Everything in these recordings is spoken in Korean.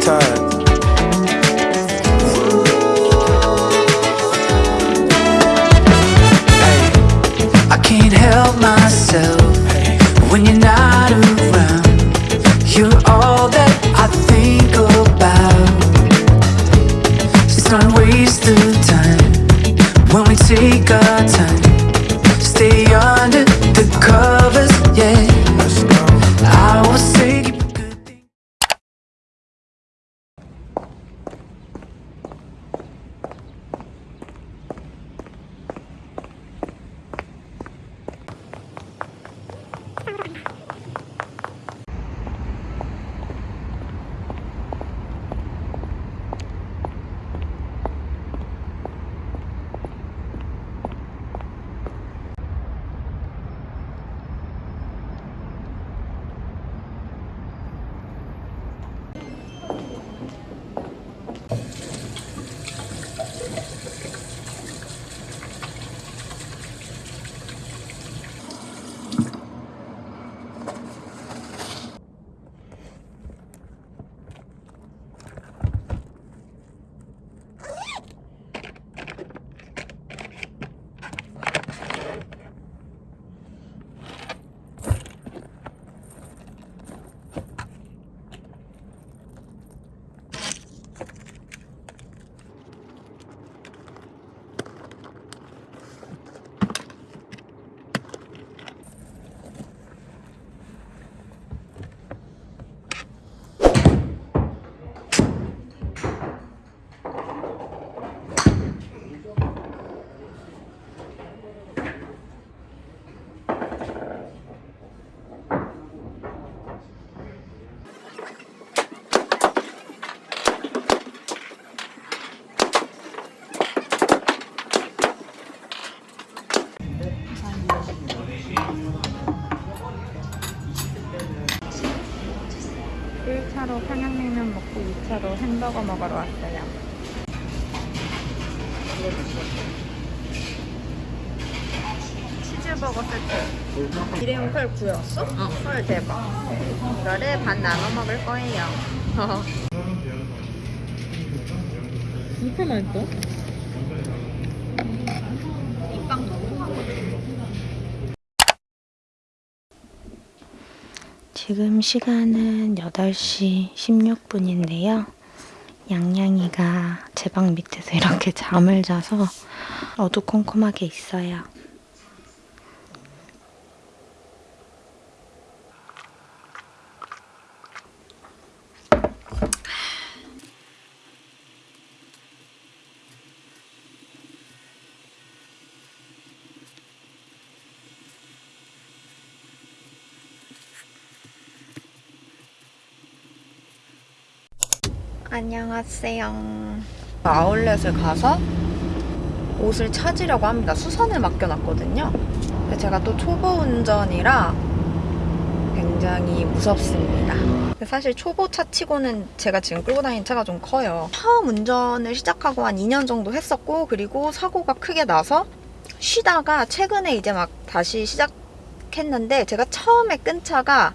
tide. I can't help myself when you're not around. You're all that I think about. It's not waste of time when we take our time. 1차로 평양냉면 먹고 2차로 햄버거 먹으러 왔어요. 치즈버거 세트. 일회용 구웠어? 어. 털 대박. 이거를 반 나눠 먹을 거예요. 이렇게 맛있어? 지금 시간은 8시 16분인데요. 양양이가 제 방 밑에서 이렇게 잠을 자서 어두컴컴하게 있어요. 안녕하세요. 아울렛을 가서 옷을 찾으려고 합니다. 수선을 맡겨놨거든요. 제가 또 초보 운전이라 굉장히 무섭습니다. 사실 초보 차 치고는 제가 지금 끌고 다니는 차가 좀 커요. 처음 운전을 시작하고 한 2년 정도 했었고 그리고 사고가 크게 나서 쉬다가 최근에 이제 막 다시 시작했는데 제가 처음에 끈 차가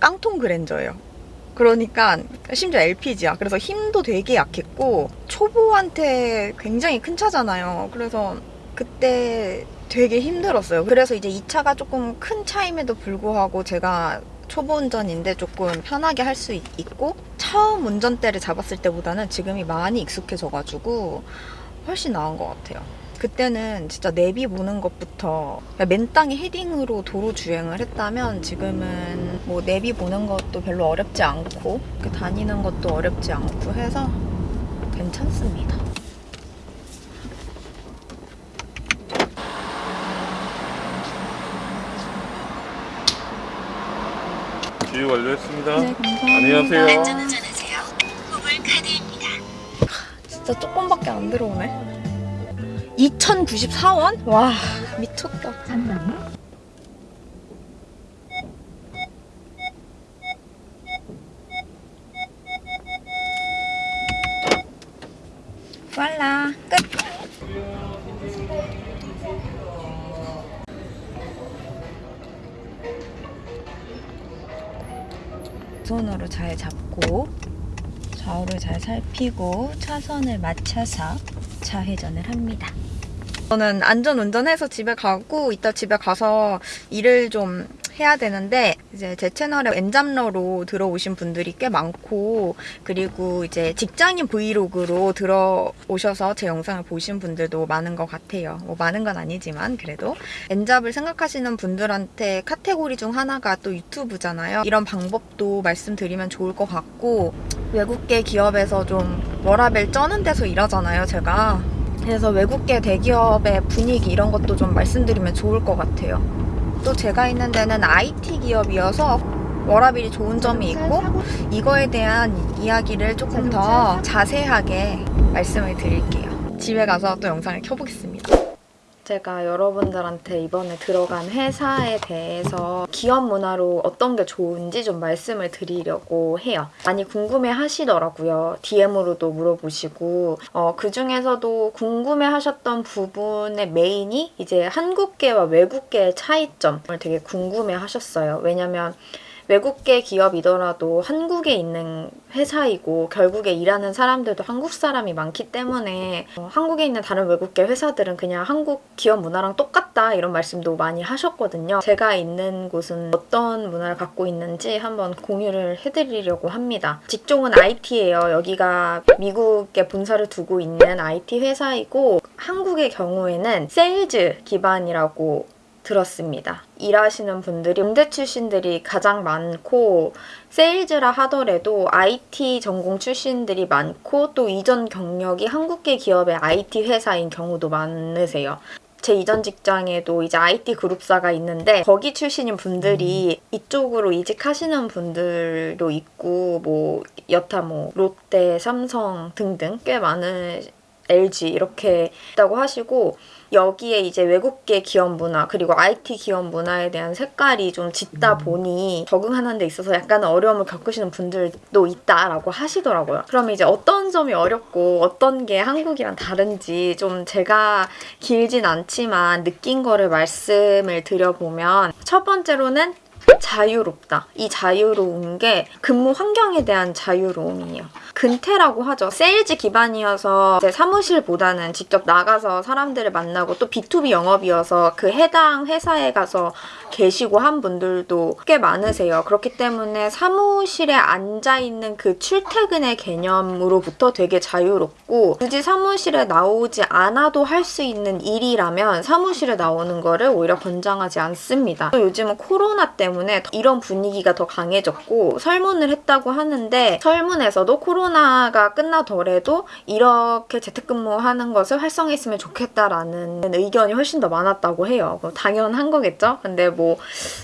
깡통 그랜저예요. 그러니까 심지어 LPG야. 그래서 힘도 되게 약했고 초보한테 굉장히 큰 차잖아요. 그래서 그때 되게 힘들었어요. 그래서 이제 이 차가 조금 큰 차임에도 불구하고 제가 초보 운전인데 조금 편하게 할 수 있고 처음 운전대를 잡았을 때보다는 지금이 많이 익숙해져가지고 훨씬 나은 것 같아요. 그때는 진짜 내비 보는 것부터 그냥 맨땅에 헤딩으로 도로 주행을 했다면 지금은 뭐 내비 보는 것도 별로 어렵지 않고 이렇게 다니는 것도 어렵지 않고 해서 괜찮습니다. 주유 완료했습니다. 네, 감사합니다. 안녕하세요. 진짜 조금밖에 안 들어오네. 2,094원? 와 미쳤다. 왈라 끝. 손으로 잘 잡고 좌우를 잘 살피고 차선을 맞춰서 좌회전을 합니다. 저는 안전 운전해서 집에 가고 이따 집에 가서 일을 좀 해야 되는데 이제 제 채널에 엔잡러로 들어오신 분들이 꽤 많고 그리고 이제 직장인 브이로그로 들어오셔서 제 영상을 보신 분들도 많은 것 같아요. 뭐 많은 건 아니지만 그래도 N잡을 생각하시는 분들한테 카테고리 중 하나가 또 유튜브잖아요. 이런 방법도 말씀드리면 좋을 것 같고 외국계 기업에서 좀 워라벨 쩌는 데서 일하잖아요, 제가. 그래서 외국계 대기업의 분위기 이런 것도 좀 말씀드리면 좋을 것 같아요. 또 제가 있는 데는 IT 기업이어서 워라밸이 좋은 점이 있고 이거에 대한 이야기를 조금 더 자세하게 말씀을 드릴게요. 집에 가서 또 영상을 켜보겠습니다. 제가 여러분들한테 이번에 들어간 회사에 대해서 기업 문화로 어떤 게 좋은지 좀 말씀을 드리려고 해요. 많이 궁금해 하시더라고요. DM으로도 물어보시고 어, 그 중에서도 궁금해 하셨던 부분의 메인이 이제 한국계와 외국계의 차이점을 되게 궁금해 하셨어요. 왜냐면 외국계 기업이더라도 한국에 있는 회사이고 결국에 일하는 사람들도 한국 사람이 많기 때문에 어, 한국에 있는 다른 외국계 회사들은 그냥 한국 기업 문화랑 똑같다 이런 말씀도 많이 하셨거든요. 제가 있는 곳은 어떤 문화를 갖고 있는지 한번 공유를 해드리려고 합니다. 직종은 IT예요. 여기가 미국에 본사를 두고 있는 IT 회사이고 한국의 경우에는 세일즈 기반이라고 들었습니다. 일하시는 분들이 음대 출신들이 가장 많고 세일즈라 하더라도 IT 전공 출신들이 많고 또 이전 경력이 한국계 기업의 IT 회사인 경우도 많으세요. 제 이전 직장에도 이제 IT 그룹사가 있는데 거기 출신인 분들이 이쪽으로 이직하시는 분들도 있고 뭐 여타 뭐 롯데, 삼성 등등 꽤 많은 LG 이렇게 있다고 하시고 여기에 이제 외국계 기업 문화 그리고 IT 기업 문화에 대한 색깔이 좀 짙다 보니 적응하는 데 있어서 약간 어려움을 겪으시는 분들도 있다라고 하시더라고요. 그럼 이제 어떤 점이 어렵고 어떤 게 한국이랑 다른지 좀 제가 길진 않지만 느낀 거를 말씀을 드려보면 첫 번째로는 자유롭다. 이 자유로운 게 근무 환경에 대한 자유로움이에요. 근태라고 하죠. 세일즈 기반이어서 사무실보다는 직접 나가서 사람들을 만나고 또 B2B 영업이어서 그 해당 회사에 가서 계시고 한 분들도 꽤 많으세요. 그렇기 때문에 사무실에 앉아있는 그 출퇴근의 개념으로부터 되게 자유롭고 굳이 사무실에 나오지 않아도 할 수 있는 일이라면 사무실에 나오는 거를 오히려 권장하지 않습니다. 또 요즘은 코로나 때문에 이런 분위기가 더 강해졌고 설문을 했다고 하는데 설문에서도 코로나 가 끝나더라도 이렇게 재택근무하는 것을 활성화했으면 좋겠다라는 의견이 훨씬 더 많았다고 해요. 뭐 당연한 거겠죠? 근데 뭐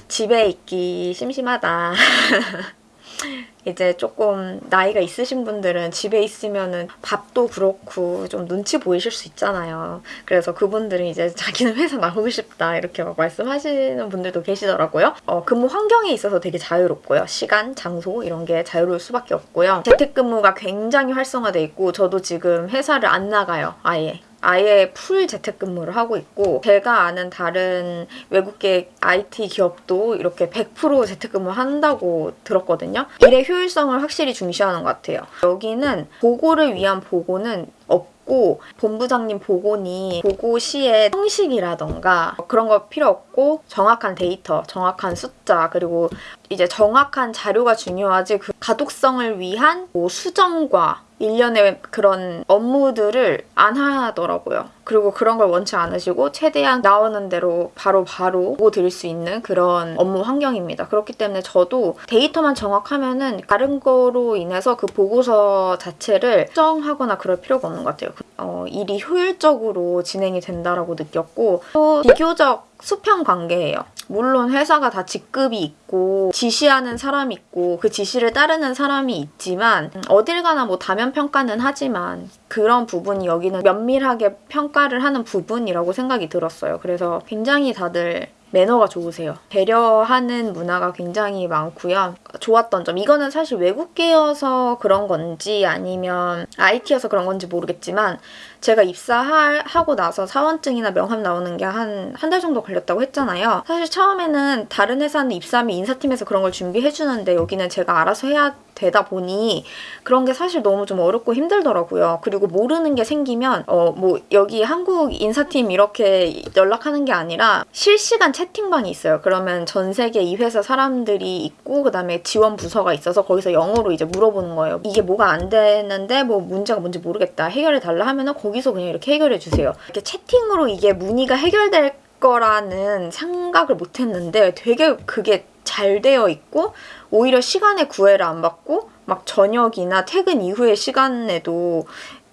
집에 있기 심심하다. 이제 조금 나이가 있으신 분들은 집에 있으면은 밥도 그렇고 좀 눈치 보이실 수 있잖아요. 그래서 그분들은 이제 자기는 회사 나오고 싶다 이렇게 막 말씀하시는 분들도 계시더라고요. 어, 근무 환경에 있어서 되게 자유롭고요. 시간, 장소 이런 게 자유로울 수밖에 없고요. 재택근무가 굉장히 활성화돼 있고 저도 지금 회사를 안 나가요. 아예. 아예 풀 재택근무를 하고 있고 제가 아는 다른 외국계 IT 기업도 이렇게 100% 재택근무 한다고 들었거든요. 일의 효율성을 확실히 중시하는 것 같아요. 여기는 보고를 위한 보고는 없고 본부장님 보고니 보고 시에 형식이라던가 그런 거 필요 없고 정확한 데이터, 정확한 숫자 그리고 이제 정확한 자료가 중요하지 그 가독성을 위한 뭐 수정과 일련의 그런 업무들을 안 하더라고요. 그리고 그런 걸 원치 않으시고 최대한 나오는 대로 바로 바로 보고 드릴 수 있는 그런 업무 환경입니다. 그렇기 때문에 저도 데이터만 정확하면 은 다른 거로 인해서 그 보고서 자체를 수정하거나 그럴 필요가 없는 것 같아요. 어, 일이 효율적으로 진행이 된다라고 느꼈고 또 비교적 수평 관계예요. 물론 회사가 다 직급이 있고 지시하는 사람이 있고 그 지시를 따르는 사람이 있지만 어딜 가나 뭐 다면 평가는 하지만 그런 부분이 여기는 면밀하게 평가를 하는 부분이라고 생각이 들었어요. 그래서 굉장히 다들 매너가 좋으세요. 배려하는 문화가 굉장히 많고요. 좋았던 점 이거는 사실 외국계여서 그런 건지 아니면 IT여서 그런 건지 모르겠지만 제가 입사하고 나서 사원증이나 명함 나오는 게 한 한 달 정도 걸렸다고 했잖아요. 사실 처음에는 다른 회사는 입사하면 인사팀에서 그런 걸 준비해주는데 여기는 제가 알아서 해야 되다 보니 그런 게 사실 너무 좀 어렵고 힘들더라고요. 그리고 모르는 게 생기면 어 뭐 여기 한국 인사팀 이렇게 연락하는 게 아니라 실시간 채팅방이 있어요. 그러면 전 세계 이 회사 사람들이 있고 그다음에 지원 부서가 있어서 거기서 영어로 이제 물어보는 거예요. 이게 뭐가 안 되는데 뭐 문제가 뭔지 모르겠다. 해결해 달라 하면은 거기서 그냥 이렇게 해결해 주세요. 이렇게 채팅으로 이게 문의가 해결될 거라는 생각을 못 했는데 되게 그게 잘 되어 있고 오히려 시간에 구애를 안 받고 막 저녁이나 퇴근 이후의 시간에도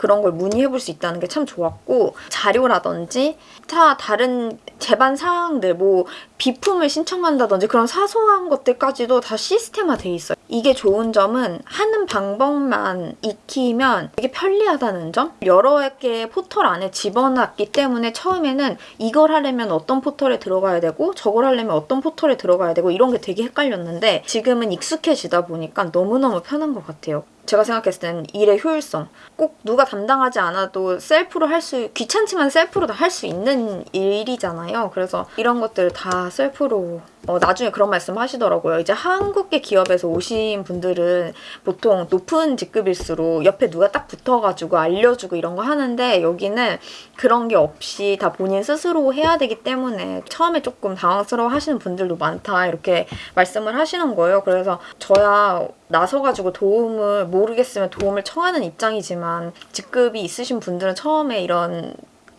그런 걸 문의해 볼 수 있다는 게 참 좋았고 자료라든지 다 다른 제반 사항들 뭐 비품을 신청한다든지 그런 사소한 것들까지도 다 시스템화 돼 있어요. 이게 좋은 점은 하는 방법만 익히면 되게 편리하다는 점? 여러 개의 포털 안에 집어넣기 때문에 처음에는 이걸 하려면 어떤 포털에 들어가야 되고 저걸 하려면 어떤 포털에 들어가야 되고 이런 게 되게 헷갈렸는데 지금은 익숙해지다 보니까 너무너무 편한 것 같아요. 제가 생각했을 때는 일의 효율성. 꼭 누가 담당하지 않아도 셀프로 할 수, 귀찮지만 셀프로 다 할 수 있는 일이잖아요. 그래서 이런 것들 다 셀프로 어, 나중에 그런 말씀 하시더라고요. 이제 한국계 기업에서 오신 분들은 보통 높은 직급일수록 옆에 누가 딱 붙어가지고 알려주고 이런 거 하는데 여기는 그런 게 없이 다 본인 스스로 해야 되기 때문에 처음에 조금 당황스러워 하시는 분들도 많다 이렇게 말씀을 하시는 거예요. 그래서 저야 나서가지고 도움을 모르겠으면 도움을 청하는 입장이지만 직급이 있으신 분들은 처음에 이런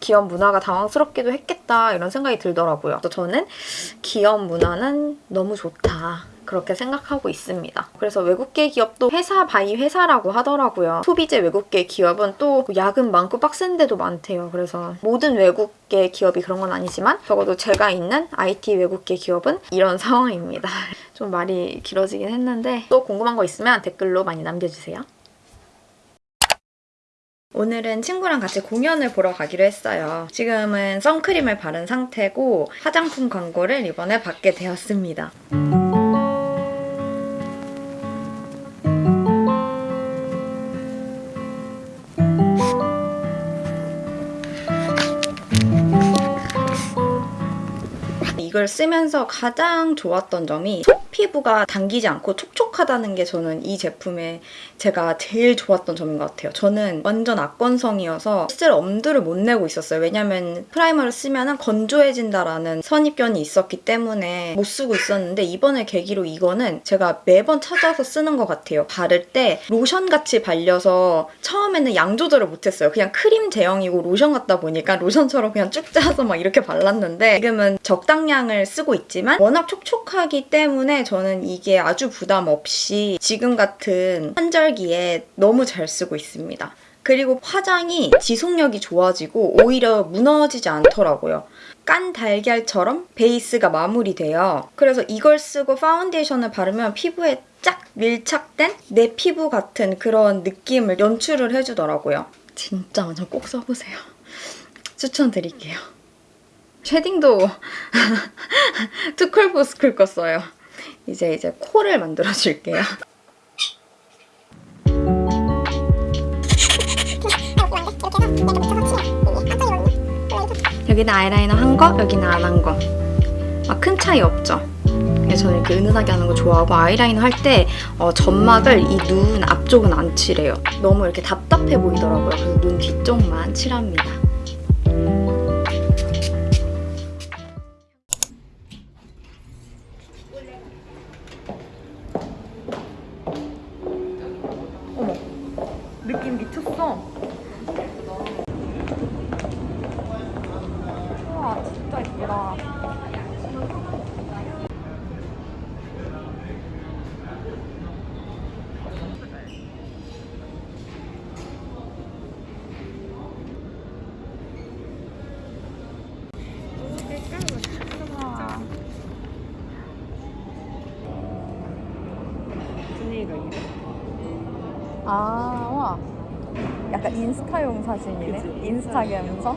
기업 문화가 당황스럽기도 했겠다 이런 생각이 들더라고요. 그래서 저는 기업 문화는 너무 좋다. 그렇게 생각하고 있습니다. 그래서 외국계 기업도 회사 by 회사라고 하더라고요. 소비재 외국계 기업은 또 야근 많고 빡센 데도 많대요. 그래서 모든 외국계 기업이 그런 건 아니지만 적어도 제가 있는 IT 외국계 기업은 이런 상황입니다. 좀 말이 길어지긴 했는데 또 궁금한 거 있으면 댓글로 많이 남겨주세요. 오늘은 친구랑 같이 공연을 보러 가기로 했어요. 지금은 선크림을 바른 상태고 화장품 광고를 이번에 받게 되었습니다. 이걸 쓰면서 가장 좋았던 점이 속 피부가 당기지 않고 촉촉하다는 게 저는 이 제품의 제가 제일 좋았던 점인 것 같아요. 저는 완전 악건성이어서 실제로 엄두를 못 내고 있었어요. 왜냐면 프라이머를 쓰면 건조해진다라는 선입견이 있었기 때문에 못 쓰고 있었는데 이번에 계기로 이거는 제가 매번 찾아서 쓰는 것 같아요. 바를 때 로션같이 발려서 처음에는 양 조절을 못했어요. 그냥 크림 제형이고 로션 같다 보니까 로션처럼 그냥 쭉 짜서 막 이렇게 발랐는데 지금은 적당량을 쓰고 있지만 워낙 촉촉하기 때문에 저는 이게 아주 부담 없이 지금 같은 환절기에 너무 잘 쓰고 있습니다. 그리고 화장이 지속력이 좋아지고 오히려 무너지지 않더라고요. 깐 달걀처럼 베이스가 마무리돼요. 그래서 이걸 쓰고 파운데이션을 바르면 피부에 쫙 밀착된 내 피부 같은 그런 느낌을 연출을 해주더라고요. 진짜 완전 꼭 써보세요. 추천드릴게요. shading도 투쿨포스쿨 거 써요. 이제 이제 코를 만들어 줄게요. 여기는 아이라이너 한 거, 여기는 안 한 거. 막 큰 차이 없죠? 근데 저는 이렇게 은은하게 하는 거 좋아하고 아이라이너 할때 어, 점막을 이 눈 앞쪽은 안 칠해요. 너무 이렇게 답답해 보이더라고요. 그래서 눈 뒤쪽만 칠합니다. 아, 와. 약간 인스타용 사진이네. 인스타 감성.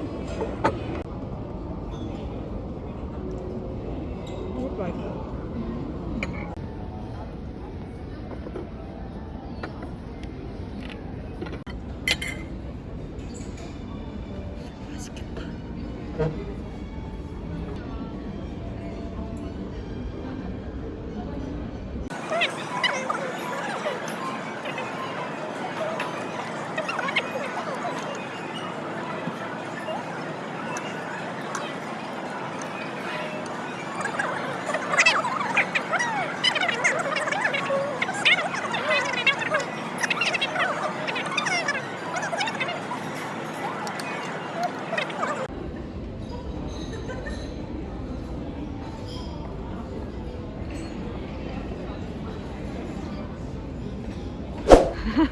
You're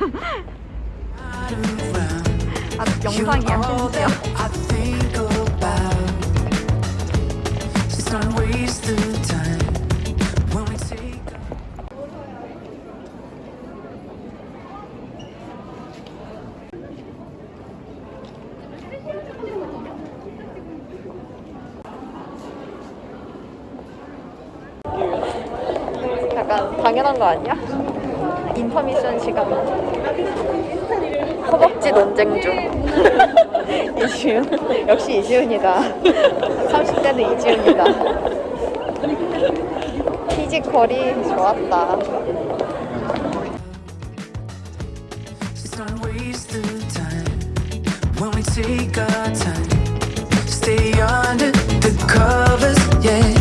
영상이야 심지어. 약간 당연한 거 아니야? 인퍼미션 시간. 허벅지 논쟁 중. 이지훈. 역시 이지훈이다. 30대는 이지훈이다. 피지컬이 좋았다. When we take our time. Stay under the covers, yeah.